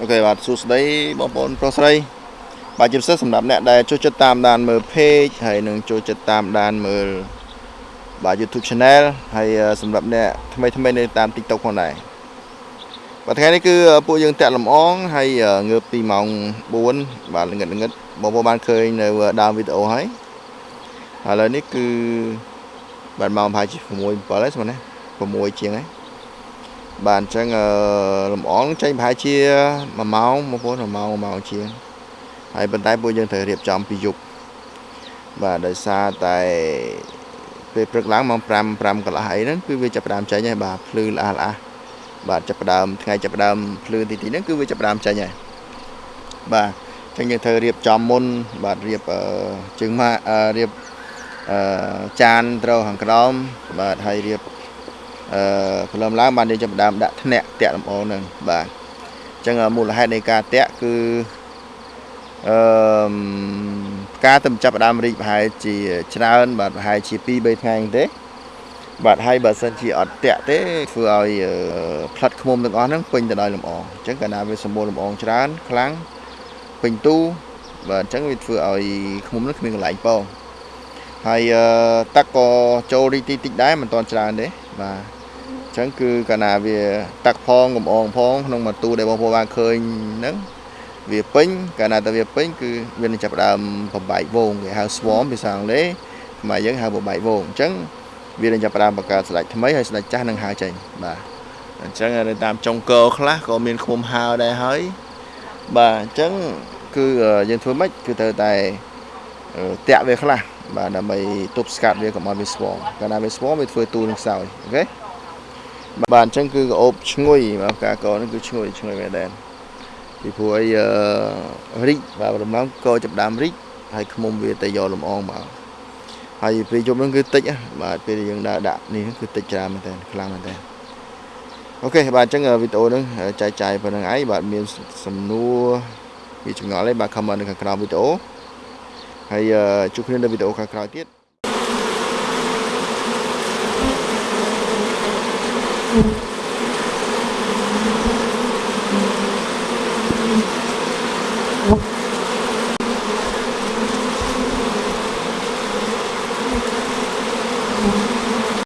អូខេបាទសួស្តីបងប្អូនប្រុសស្រីបាទជាពិសេសសម្រាប់អ្នកដែលចូលចិត្តតាមដានមើល page ហើយនឹងចូលចិត្តតាមដានមើលបាទ YouTube channel ហើយសម្រាប់អ្នកថ្មីថ្មីនៅតាម TikTok ផងដែរបាទថ្ងៃនេះគឺពួកយើងតាក់លំអងហើយងើបពីម៉ោង4បាទល្ងិតល្ងិតបងប្អូនបានឃើញនៅដើមវីដេអូហើយឥឡូវនេះគឺបាទម៉ោងប្រហែលជា6 7ហើយស្មើណា6ជាងហើយ បាទអញ្ចឹងលំអងចេញប្រហែលជា1ម៉ោងបងប្អូន1ម៉ោង1ម៉ោងជាងហើយប៉ុន្តែពួកយើងត្រូវរៀបចំពីយប់បាទដោយសារតែពេលព្រឹកឡើងម៉ោង5 5កន្លះអីហ្នឹងគឺវាចាប់ផ្ដើមចេញហើយបាទភ្លឺល្អះល្អះបាទចាប់ផ្ដើមថ្ងៃចាប់ផ្ដើមភ្លឺទីទីហ្នឹងគឺវាចាប់ផ្ដើមចេញហើយបាទអញ្ចឹងយើងត្រូវរៀបចំមុនបាទរៀបជើងម៉ារៀបអឺចានត្រូវខាងក្រោមបាទហើយរៀប អឺព្រលឹមឡើងបានយើងចាប់ដើមដាក់ធ្នាក់តាក់លំអងហ្នឹងបាទអញ្ចឹងមូលហេតុនៃការតាក់គឺអឺការទៅចាប់ដើមរីកប្រហែលជាច្រើន បាទប្រហែលជា2 3ថ្ងៃទេ បាទហើយបើសិនជាអត់តាក់ទេធ្វើឲ្យផ្លិតឃុំទាំងអស់ហ្នឹងពេញទៅដោយលំអងអញ្ចឹងកាលណាវាសម្បូរលំអងច្រើនខ្លាំងពេញទូបាទអញ្ចឹងវាធ្វើឲ្យឃុំហ្នឹងគ្មានកន្លែងពងហើយទឹកក៏ចូលរីកតិចតិចដែរមិនទាន់ច្រើនទេបាទអញ្ចឹងគឺកាលណាវាតាក់ផងកំអងផងក្នុងមួយទូដែលបងប្អូនបានឃើញហ្នឹងវាពេញកាលណាតែវាពេញគឺវានឹងចាប់ដើមបំបែកវងគេហៅ swarm ភាសាអង់គ្លេសខ្មែរយើងហៅបំបែកវងអញ្ចឹងវានឹងចាប់ដើមបង្កើតស្ដេចថ្មីហើយស្ដេចចាស់នឹងហើរចេញបាទអញ្ចឹងនៅតាមចុងកខ្លះក៏មានឃុំហើរដែរហើយបាទអញ្ចឹងគឺយើងធ្វើម៉េចគឺត្រូវតែតាក់វាខ្លះបាទដើម្បីទប់ស្កាត់វាកុំឲ្យវា swarm កាលណាវា swarm វាធ្វើទូនឹងខ្សោយអូខេ បាទអញ្ចឹងគឺក្អូបឈ្ងុយបាទការកនេះគឺឈ្ងុយឈ្ងុយមែនដែរពីព្រោះអីរីកបាទរំលងកចាប់ដើមរីកហើយខ្មុំវាទៅយកលំអងមកហើយពេលយប់ហ្នឹងគឺតិចបាទពេលយើងដើរដាក់នេះគឺតិចច្រើនមែនតើខ្លាំងមែនតើអូខេបាទអញ្ចឹងវីដេអូហ្នឹងចែកចាយប៉ុណ្្នឹងឯងបាទមានសំណួរវាចម្ងល់ឯងបាទ comment នៅខាងក្រោមវីដេអូហើយជួបគ្នានៅវីដេអូខាងក្រោយទៀត Thank you.